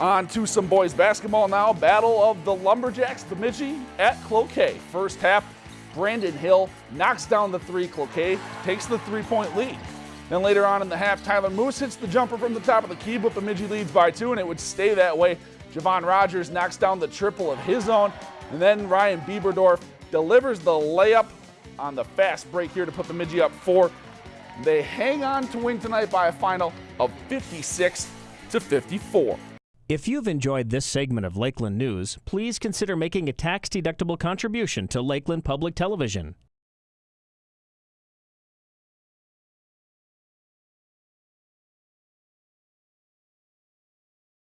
On to some boys basketball now. Battle of the Lumberjacks, Bemidji at Cloquet. First half, Brandon Hill knocks down the three. Cloquet takes the three-point lead. Then later on in the half, Tyler Moose hits the jumper from the top of the key, but Bemidji leads by two, and it would stay that way. Javon Rogers knocks down the triple of his own, and then Ryan Bieberdorf delivers the layup on the fast break here to put Bemidji up four. They hang on to win tonight by a final of 56 to 54. If you've enjoyed this segment of Lakeland News, please consider making a tax-deductible contribution to Lakeland Public Television.